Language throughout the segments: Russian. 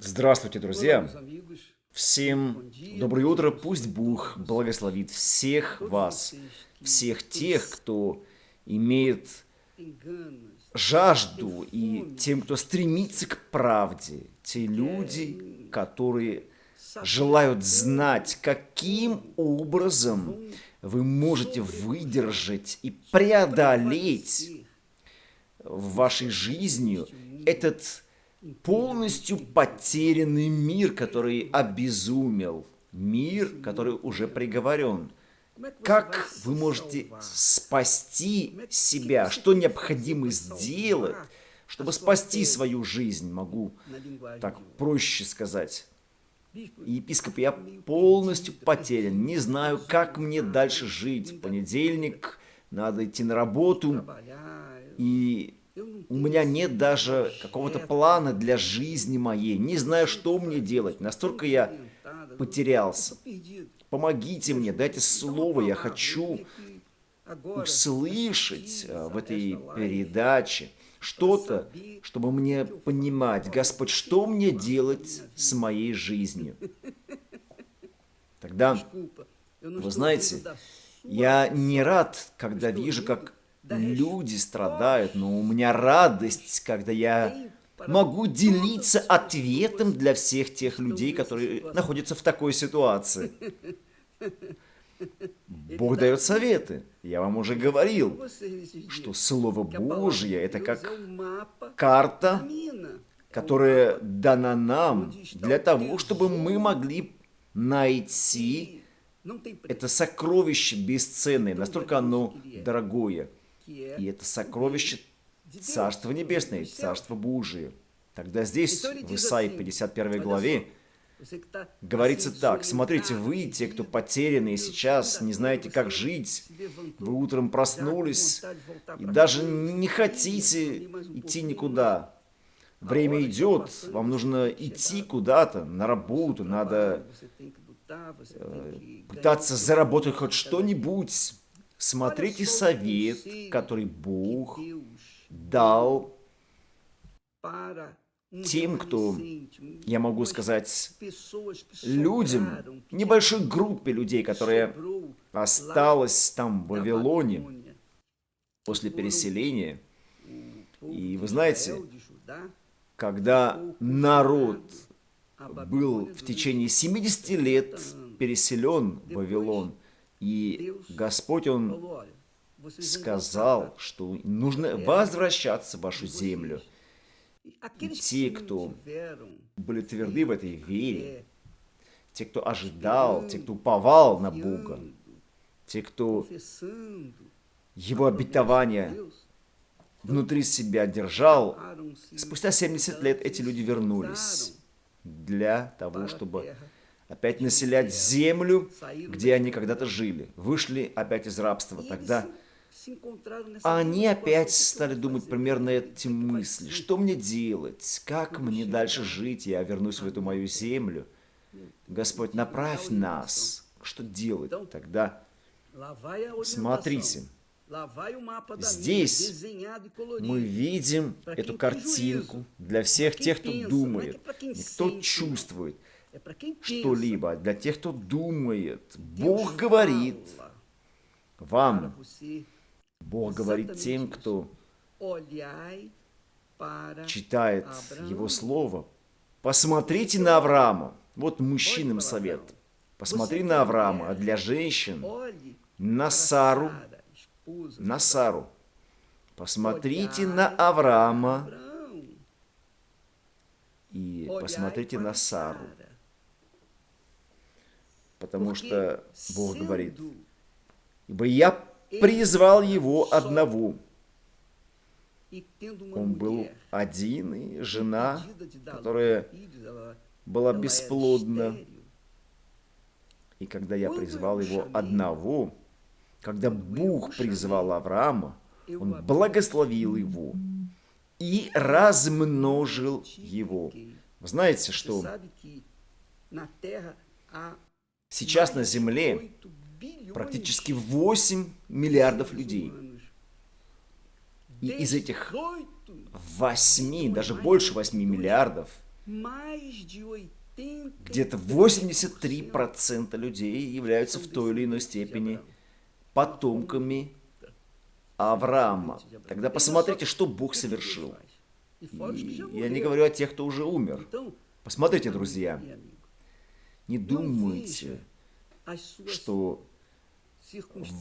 Здравствуйте, друзья! Всем доброе утро, пусть Бог благословит всех вас, всех тех, кто имеет жажду и тем, кто стремится к правде, те люди, которые желают знать, каким образом вы можете выдержать и преодолеть в вашей жизни этот полностью потерянный мир, который обезумел, мир, который уже приговорен. Как вы можете спасти себя? Что необходимо сделать, чтобы спасти свою жизнь? Могу так проще сказать. Епископ, я полностью потерян, не знаю, как мне дальше жить. В понедельник надо идти на работу, и у меня нет даже какого-то плана для жизни моей. Не знаю, что мне делать. Настолько я потерялся. Помогите мне, дайте слово. Я хочу услышать э, в этой передаче что-то, чтобы мне понимать, Господь, что мне делать с моей жизнью. Тогда, вы знаете, я не рад, когда вижу, как люди страдают, но у меня радость, когда я могу делиться ответом для всех тех людей, которые находятся в такой ситуации. Бог дает советы. Я вам уже говорил, что Слово Божье – это как карта, которая дана нам для того, чтобы мы могли найти это сокровище бесценное, настолько оно дорогое. И это сокровище Царства Небесное, Царство Божие. Тогда здесь, в Исаии 51 главе, говорится так. Смотрите, вы, те, кто потеряны и сейчас не знаете, как жить, вы утром проснулись и даже не хотите идти никуда. Время идет, вам нужно идти куда-то, на работу, надо э, пытаться заработать хоть что-нибудь. Смотрите совет, который Бог дал тем, кто, я могу сказать, людям, небольшой группе людей, которая осталась там в Вавилоне после переселения. И вы знаете, когда народ был в течение 70 лет переселен в Вавилон, и Господь, Он сказал, что нужно возвращаться в вашу землю. И те, кто были тверды в этой вере, те, кто ожидал, те, кто уповал на Бога, те, кто Его обетование внутри себя держал, спустя 70 лет эти люди вернулись для того, чтобы опять населять землю, где они когда-то жили. Вышли опять из рабства. Тогда они опять стали думать примерно эти мысли. Что мне делать? Как мне дальше жить? Я вернусь в эту мою землю. Господь, направь нас. Что делать тогда? Смотрите. Здесь мы видим эту картинку для всех тех, кто думает, кто чувствует что-либо. Для тех, кто думает, Бог говорит вам, Бог говорит тем, кто читает Его Слово. Посмотрите на Авраама. Вот мужчинам совет. Посмотри на Авраама, а для женщин на Сару. На Сару. Посмотрите на Авраама и посмотрите на Сару. Потому что Бог говорит, «Ибо я призвал его одного». Он был один, и жена, которая была бесплодна. И когда я призвал его одного, когда Бог призвал Авраама, он благословил его и размножил его. Вы знаете, что Сейчас на Земле практически 8 миллиардов людей. И из этих 8, даже больше 8 миллиардов, где-то 83% людей являются в той или иной степени потомками Авраама. Тогда посмотрите, что Бог совершил. И я не говорю о тех, кто уже умер. Посмотрите, друзья, не думайте, что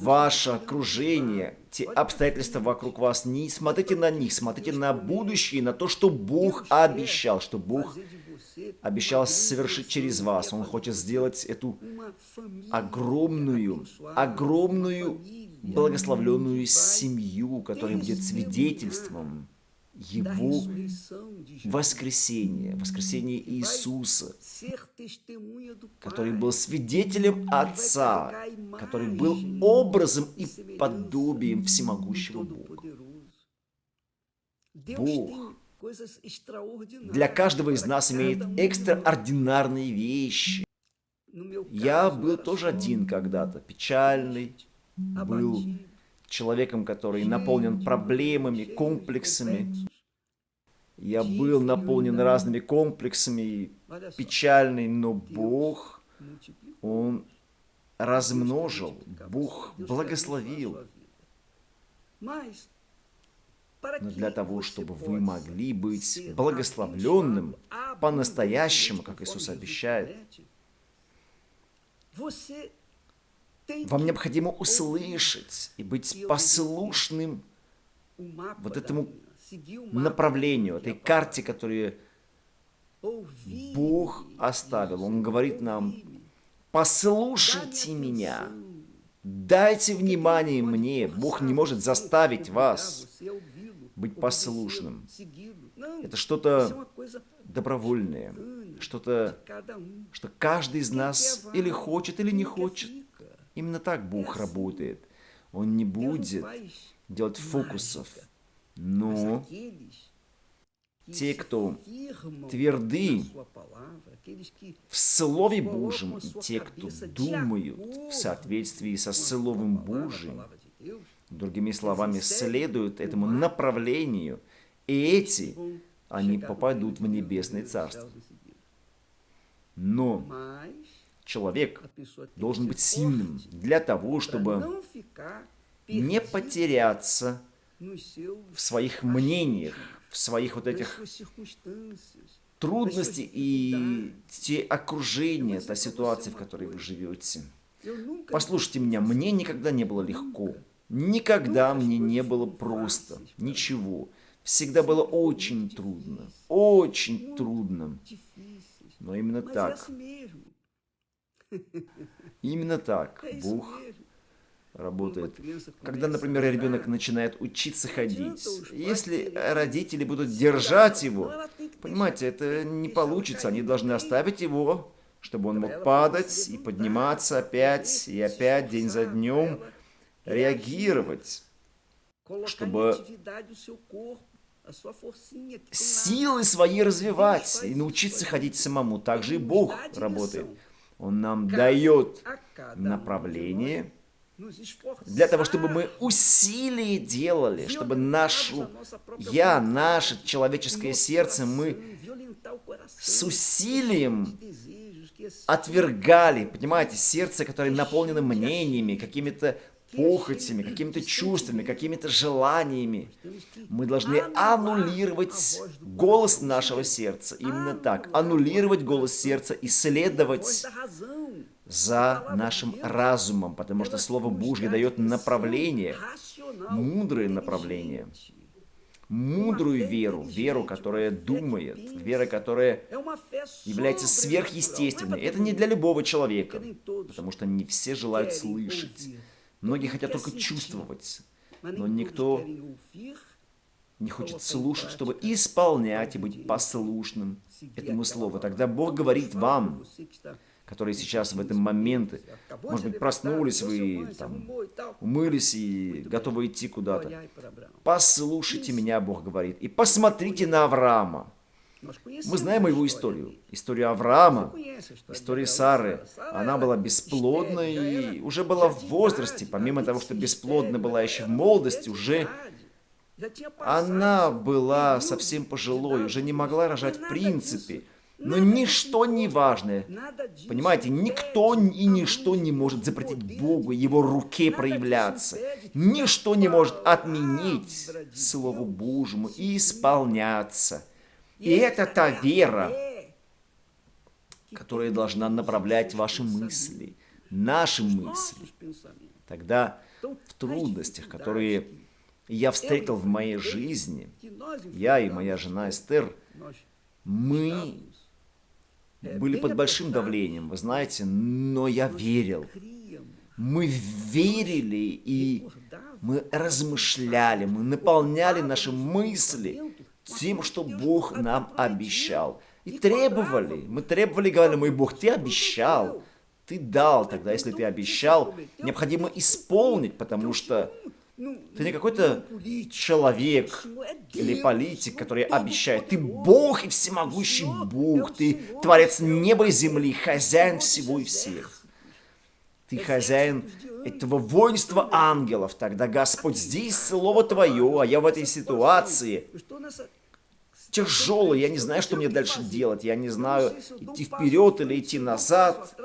ваше окружение, те обстоятельства вокруг вас, не смотрите на них, смотрите на будущее, на то, что Бог обещал, что Бог обещал совершить через вас. Он хочет сделать эту огромную, огромную благословленную семью, которая будет свидетельством его воскресения, воскресения Иисуса, который был свидетелем Отца, который был образом и подобием всемогущего Бога. Бог для каждого из нас имеет экстраординарные вещи. Я был тоже один когда-то, печальный, был человеком, который наполнен проблемами, комплексами. Я был наполнен разными комплексами, печальный, но Бог, Он размножил, Бог благословил. Но для того, чтобы вы могли быть благословленным по-настоящему, как Иисус обещает, вам необходимо услышать и быть послушным вот этому направлению, этой карте, которую Бог оставил. Он говорит нам, послушайте меня, дайте внимание мне. Бог не может заставить вас быть послушным. Это что-то добровольное, что-то, что каждый из нас или хочет, или не хочет. Именно так Бог работает. Он не будет делать фокусов, но те, кто тверды в Слове Божьем, и те, кто думают в соответствии со Словом Божьим, другими словами, следуют этому направлению, и эти, они попадут в Небесное Царство. Но человек должен быть сильным для того, чтобы не потеряться в своих мнениях, в своих вот этих трудностей и те окружения, та ситуация, в которой вы живете. Послушайте меня, мне никогда не было легко. Никогда мне не было просто. Ничего. Всегда было очень трудно. Очень трудно. Но именно так Именно так Бог работает. Когда, например, ребенок начинает учиться ходить, если родители будут держать его, понимаете, это не получится. Они должны оставить его, чтобы он мог падать и подниматься опять и опять, день за днем, реагировать, чтобы силы свои развивать и научиться ходить самому. Так же и Бог работает. Он нам дает направление для того, чтобы мы усилие делали, чтобы нашу я, наше человеческое сердце, мы с усилием отвергали, понимаете, сердце, которое наполнено мнениями, какими-то похотями, какими-то чувствами, какими-то желаниями. Мы должны аннулировать голос нашего сердца. Именно так. Аннулировать голос сердца и следовать за нашим разумом, потому что Слово Божье дает направление, мудрое направление, мудрую веру, веру, которая думает, вера, которая является сверхъестественной. Это не для любого человека, потому что не все желают слышать. Многие хотят только чувствовать, но никто не хочет слушать, чтобы исполнять и быть послушным этому слову. Тогда Бог говорит вам, которые сейчас в этом моменте, может быть, проснулись вы, там, умылись и готовы идти куда-то. Послушайте меня, Бог говорит, и посмотрите на Авраама. Мы знаем его историю. Историю Авраама, историю Сары. Она была бесплодна и уже была в возрасте. Помимо того, что бесплодна была еще в молодости, уже она была совсем пожилой, уже не могла рожать в принципе. Но ничто не важно. Понимаете, никто и ничто не может запретить Богу Его руке проявляться. Ничто не может отменить Слову Божьему и исполняться. И это та вера, которая должна направлять ваши мысли, наши мысли. Тогда в трудностях, которые я встретил в моей жизни, я и моя жена Эстер, мы были под большим давлением, вы знаете, но я верил. Мы верили и мы размышляли, мы наполняли наши мысли тем, что Бог нам обещал. И требовали, мы требовали, говорили, мой Бог, ты обещал, ты дал, тогда если ты обещал, необходимо исполнить, потому что ты не какой-то человек или политик, который обещает. Ты Бог и всемогущий Бог. Ты Творец неба и земли, хозяин всего и всех. Ты хозяин этого воинства ангелов. Тогда, Господь, здесь слово Твое, а я в этой ситуации тяжелый, я не знаю, что мне дальше делать, я не знаю, идти вперед или идти назад,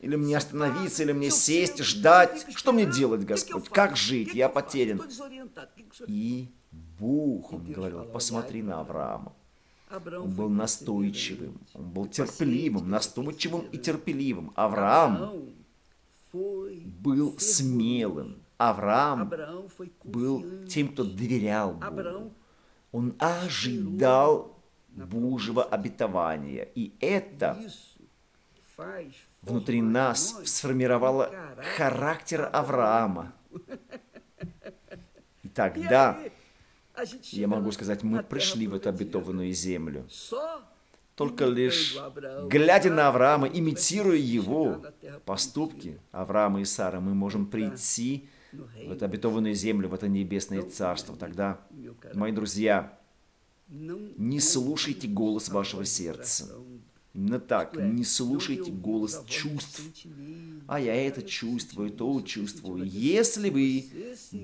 или мне остановиться, или мне сесть, ждать. Что мне делать, Господь? Как жить? Я потерян. И Бог, он говорил, посмотри на Авраама. Он был настойчивым, он был терпеливым, настойчивым и терпеливым. Авраам был смелым. Авраам был тем, кто доверял Богу. Он ожидал Божьего обетования. И это внутри нас сформировало характер Авраама. И тогда, я могу сказать, мы пришли в эту обетованную землю. Только лишь глядя на Авраама, имитируя его поступки, Авраама и Сара, мы можем прийти в эту обетованную землю, в это небесное царство. Тогда, мои друзья, не слушайте голос вашего сердца. Именно так, не слушайте голос чувств. А я это чувствую, то чувствую. Если вы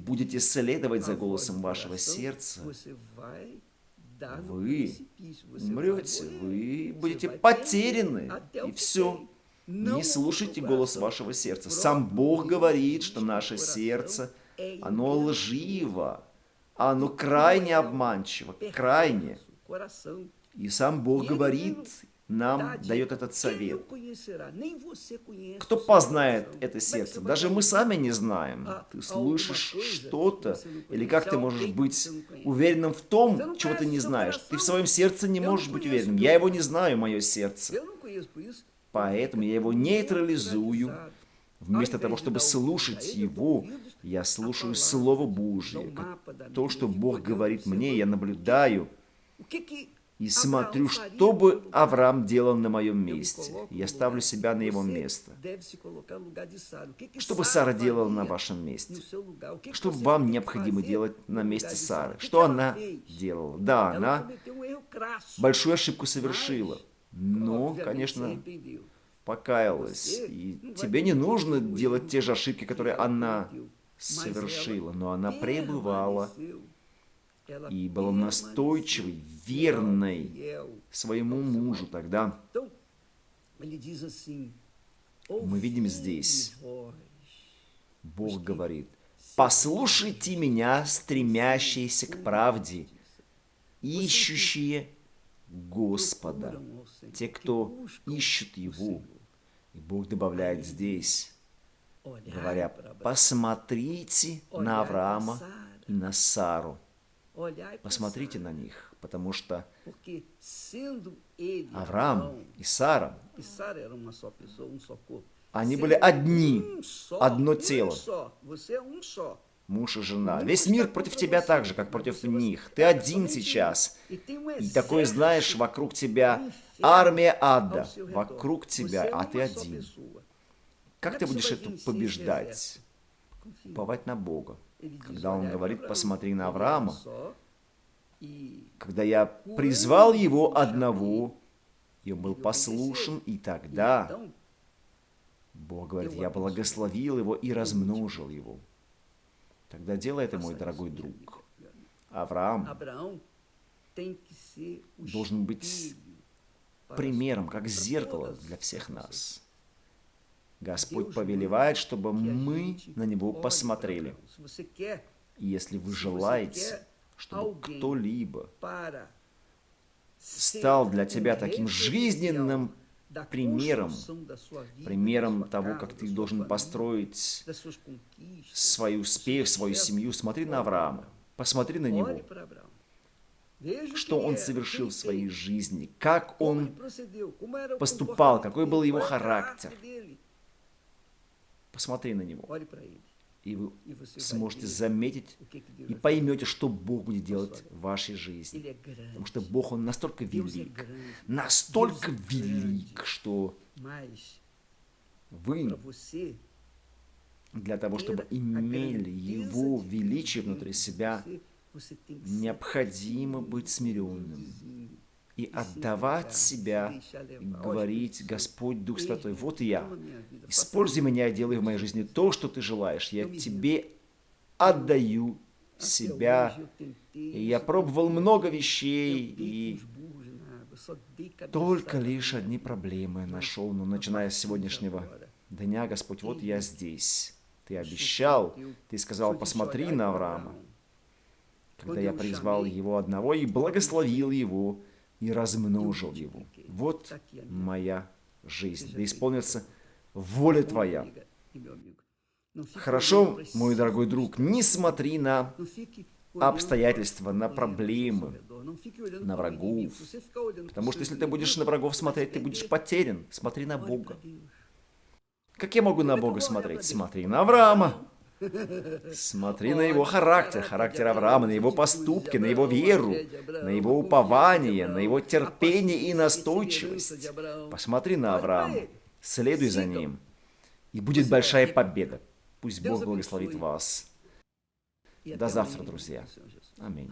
будете следовать за голосом вашего сердца, вы умрете, вы будете потеряны, и все. Не слушайте голос вашего сердца. Сам Бог говорит, что наше сердце, оно лживо, оно крайне обманчиво, крайне. И сам Бог говорит, нам дает этот совет. Кто познает это сердце? Даже мы сами не знаем. Ты слышишь что-то, или как ты можешь быть уверенным в том, чего ты не знаешь? Ты в своем сердце не можешь быть уверенным. Я его не знаю, мое сердце. Поэтому я его нейтрализую. Вместо того, чтобы слушать его, я слушаю Слово Божье. То, что Бог говорит мне, я наблюдаю и смотрю, что бы Авраам делал на моем месте. Я ставлю себя на его место. Что бы Сара делала на вашем месте? Что вам необходимо делать на месте Сары? Что она делала? Да, она большую ошибку совершила. Но, конечно, покаялась. И тебе не нужно делать те же ошибки, которые она совершила. Но она пребывала и была настойчивой, верной своему мужу тогда. Мы видим здесь, Бог говорит, «Послушайте меня, стремящиеся к правде, ищущие Господа, те, кто ищет Его». И Бог добавляет здесь, говоря, «Посмотрите на Авраама и на Сару, Посмотрите на них, потому что Авраам и Сара, они были одни, одно тело, муж и жена. Весь мир против тебя так же, как против них. Ты один сейчас. И такое знаешь, вокруг тебя армия ада, вокруг тебя, а ты один. Как ты будешь это побеждать? Уповать на Бога. Когда он говорит, посмотри на Авраама, когда я призвал его одного, и он был послушен, и тогда Бог говорит, я благословил его и размножил его. Тогда делай это, мой дорогой друг. Авраам должен быть примером, как зеркало для всех нас. Господь повелевает, чтобы мы на Него посмотрели. И если вы желаете, чтобы кто-либо стал для тебя таким жизненным примером, примером того, как ты должен построить свой успех, свою семью, смотри на Авраама, посмотри на него. что он совершил в своей жизни, как он поступал, какой был его характер. Посмотри на него, и вы сможете заметить и поймете, что Бог будет делать в вашей жизни. Потому что Бог, Он настолько велик, настолько велик, что вы для того, чтобы имели Его величие внутри себя, необходимо быть смиренным и отдавать себя, и говорить, Господь, Дух Святой, вот я, используй меня, делай в моей жизни то, что ты желаешь, я тебе отдаю себя, и я пробовал много вещей, и только лишь одни проблемы нашел, но начиная с сегодняшнего дня, Господь, вот я здесь. Ты обещал, ты сказал, посмотри на Авраама, когда я призвал его одного и благословил его, и размножил его. Вот моя жизнь. Да исполнится воля Твоя. Хорошо, мой дорогой друг, не смотри на обстоятельства, на проблемы, на врагов. Потому что если ты будешь на врагов смотреть, ты будешь потерян. Смотри на Бога. Как я могу на Бога смотреть? Смотри на Авраама. Смотри на его характер, характер Авраама, на его поступки, на его веру, на его упование, на его терпение и настойчивость. Посмотри на Авраама, следуй за ним, и будет большая победа. Пусть Бог благословит вас. До завтра, друзья. Аминь.